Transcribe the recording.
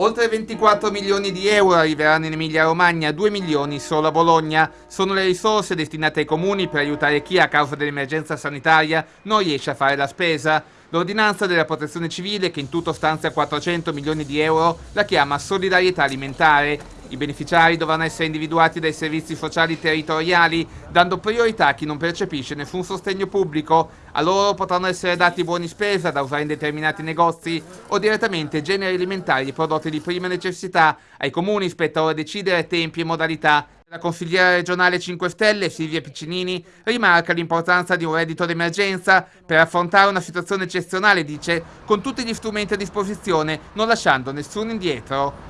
Oltre 24 milioni di euro arriveranno in Emilia-Romagna, 2 milioni solo a Bologna. Sono le risorse destinate ai comuni per aiutare chi a causa dell'emergenza sanitaria non riesce a fare la spesa. L'ordinanza della protezione civile, che in tutto stanzia 400 milioni di euro, la chiama solidarietà alimentare. I beneficiari dovranno essere individuati dai servizi sociali territoriali, dando priorità a chi non percepisce nessun sostegno pubblico. A loro potranno essere dati buoni spesa da usare in determinati negozi o direttamente generi alimentari e prodotti di prima necessità. Ai comuni spetta ora decidere tempi e modalità. La consigliera regionale 5 Stelle, Silvia Piccinini, rimarca l'importanza di un reddito d'emergenza per affrontare una situazione eccezionale, dice, con tutti gli strumenti a disposizione, non lasciando nessuno indietro.